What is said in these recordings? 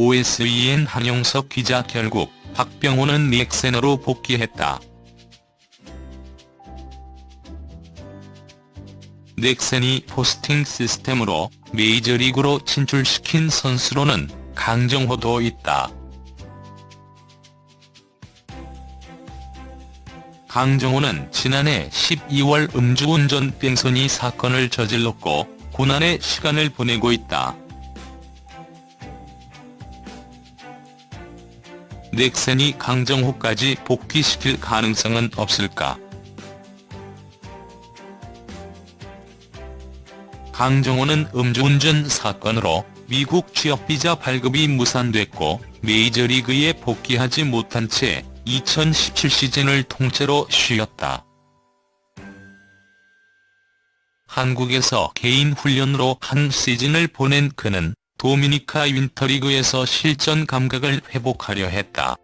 OSEN 한용석 기자 결국 박병호는 넥센으로 복귀했다. 넥센이 포스팅 시스템으로 메이저리그로 진출시킨 선수로는 강정호도 있다. 강정호는 지난해 12월 음주운전 뺑소니 사건을 저질렀고 고난의 시간을 보내고 있다. 넥센이 강정호까지 복귀시킬 가능성은 없을까? 강정호는 음주운전 사건으로 미국 취업비자 발급이 무산됐고 메이저리그에 복귀하지 못한 채 2017 시즌을 통째로 쉬었다. 한국에서 개인 훈련으로 한 시즌을 보낸 그는 도미니카 윈터리그에서 실전 감각을 회복하려 했다.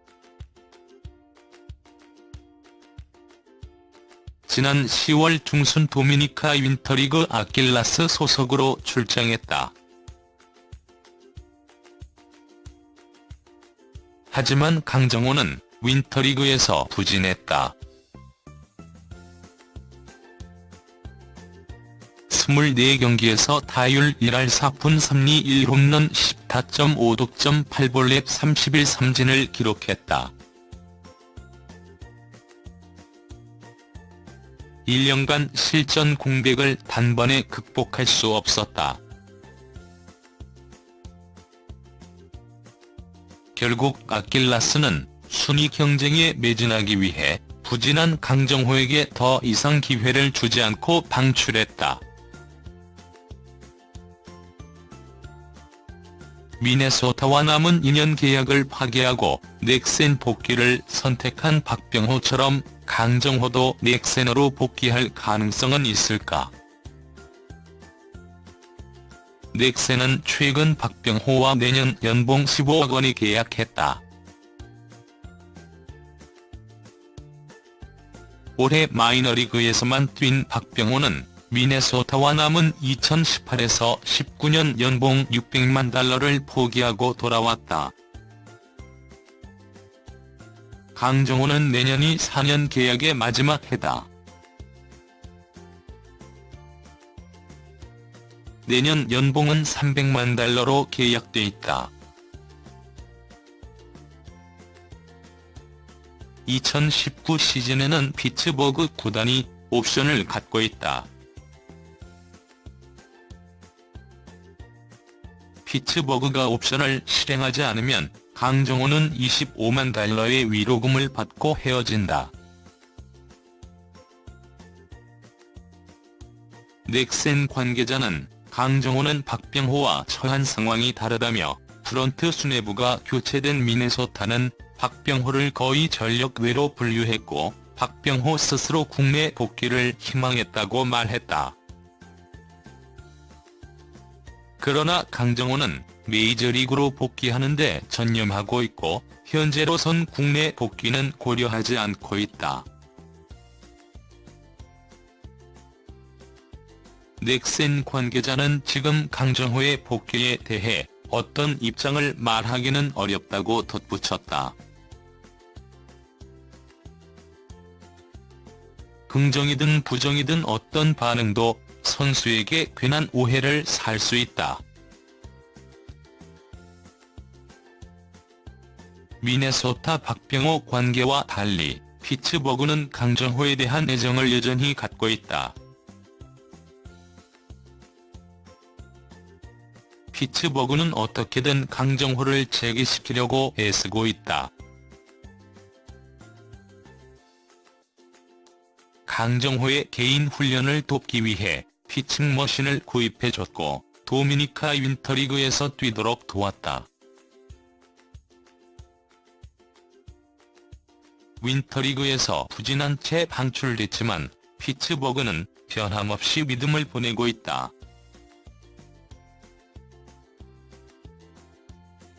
지난 10월 중순 도미니카 윈터리그 아킬라스 소속으로 출장했다. 하지만 강정호는 윈터리그에서 부진했다. 24경기에서 타율 1할 4푼 3리 1홈런 10타점 5득점 8볼넷 30일 삼진을 기록했다. 1년간 실전 공백을 단번에 극복할 수 없었다. 결국 아킬라스는 순위 경쟁에 매진하기 위해 부진한 강정호에게 더 이상 기회를 주지 않고 방출했다. 미네소타와 남은 2년 계약을 파기하고 넥센 복귀를 선택한 박병호처럼 강정호도 넥센으로 복귀할 가능성은 있을까? 넥센은 최근 박병호와 내년 연봉 15억 원이 계약했다. 올해 마이너리그에서만 뛴 박병호는 미네소타와 남은 2018에서 19년 연봉 600만 달러를 포기하고 돌아왔다. 강정호는 내년이 4년 계약의 마지막 해다. 내년 연봉은 300만 달러로 계약돼 있다. 2019 시즌에는 피츠버그 구단이 옵션을 갖고 있다. 피츠버그가 옵션을 실행하지 않으면 강정호는 25만 달러의 위로금을 받고 헤어진다. 넥센 관계자는 강정호는 박병호와 처한 상황이 다르다며 프런트 수뇌부가 교체된 미네소타는 박병호를 거의 전력 외로 분류했고 박병호 스스로 국내 복귀를 희망했다고 말했다. 그러나 강정호는 메이저리그로 복귀하는데 전념하고 있고 현재로선 국내 복귀는 고려하지 않고 있다. 넥센 관계자는 지금 강정호의 복귀에 대해 어떤 입장을 말하기는 어렵다고 덧붙였다. 긍정이든 부정이든 어떤 반응도 선수에게 괜한 오해를 살 수 있다. 미네소타 박병호 관계와 달리 피츠버그는 강정호에 대한 애정을 여전히 갖고 있다. 피츠버그는 어떻게든 강정호를 재기시키려고 애쓰고 있다. 강정호의 개인 훈련을 돕기 위해 피칭 머신을 구입해줬고 도미니카 윈터리그에서 뛰도록 도왔다. 윈터리그에서 부진한 채 방출됐지만 피츠버그는 변함없이 믿음을 보내고 있다.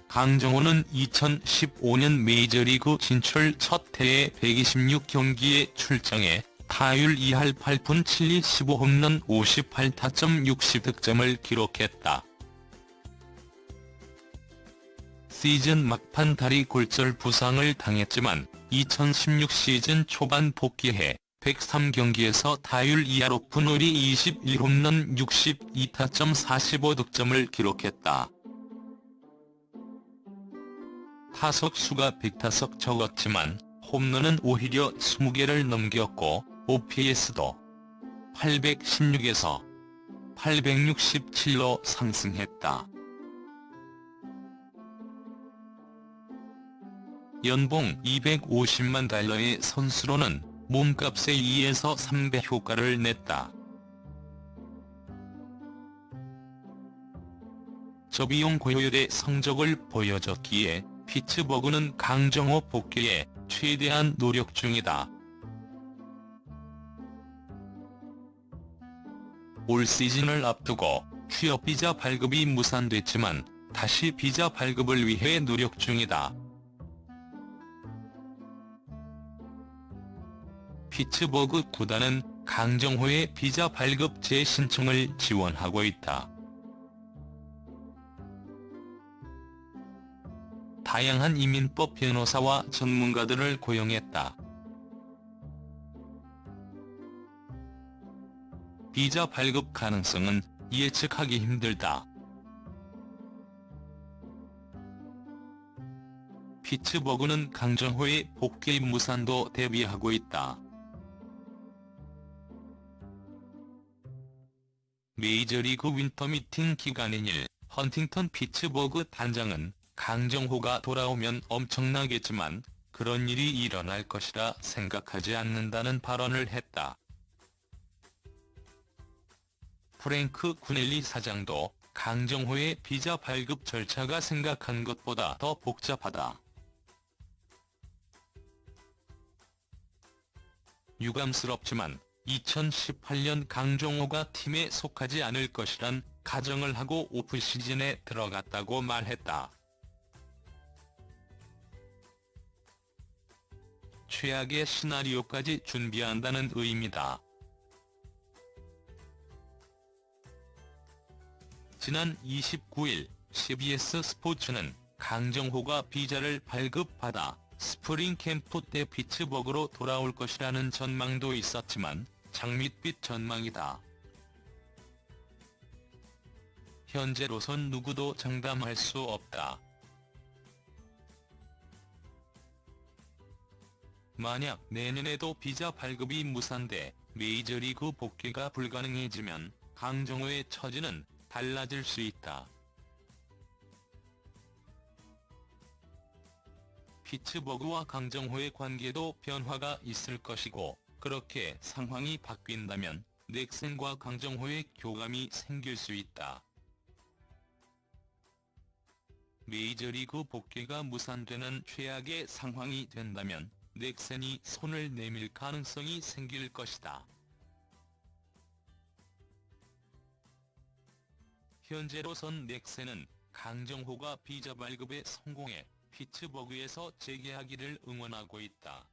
강정호는 2015년 메이저리그 진출 첫 해에 126경기에 출장해 타율 2할 8푼 7리 15홈런 58타점 60득점을 기록했다. 시즌 막판 다리 골절 부상을 당했지만 2016 시즌 초반 복귀해 103경기에서 타율 2할 5푼 21홈런 62타점 45득점을 기록했다. 타석 수가 100타석 적었지만 홈런은 오히려 20개를 넘겼고 OPS도 816에서 867로 상승했다. 연봉 250만 달러의 선수로는 몸값의 2에서 3배 효과를 냈다. 저비용 고효율의 성적을 보여줬기에 피츠버그는 강정호 복귀에 최대한 노력 중이다. 올 시즌을 앞두고 취업 비자 발급이 무산됐지만 다시 비자 발급을 위해 노력 중이다. 피츠버그 구단은 강정호의 비자 발급 재신청을 지원하고 있다. 다양한 이민법 변호사와 전문가들을 고용했다. 비자 발급 가능성은 예측하기 힘들다. 피츠버그는 강정호의 복귀 무산도 대비하고 있다. 메이저리그 윈터미팅 기간인 일, 헌팅턴 피츠버그 단장은 강정호가 돌아오면 엄청나겠지만 그런 일이 일어날 것이라 생각하지 않는다는 발언을 했다. 프랭크 구넬리 사장도 강정호의 비자 발급 절차가 생각한 것보다 더 복잡하다. 유감스럽지만 2018년 강정호가 팀에 속하지 않을 것이란 가정을 하고 오프 시즌에 들어갔다고 말했다. 최악의 시나리오까지 준비한다는 의미다. 지난 29일 CBS 스포츠는 강정호가 비자를 발급받아 스프링 캠프 때 피츠버그로 돌아올 것이라는 전망도 있었지만 장밋빛 전망이다. 현재로선 누구도 장담할 수 없다. 만약 내년에도 비자 발급이 무산돼 메이저리그 복귀가 불가능해지면 강정호의 처지는 달라질 수 있다. 피츠버그와 강정호의 관계도 변화가 있을 것이고 그렇게 상황이 바뀐다면 넥센과 강정호의 교감이 생길 수 있다. 메이저리그 복귀가 무산되는 최악의 상황이 된다면 넥센이 손을 내밀 가능성이 생길 것이다. 현재로선 넥센은 강정호가 비자 발급에 성공해 피츠버그에서 재계하기를 응원하고 있다.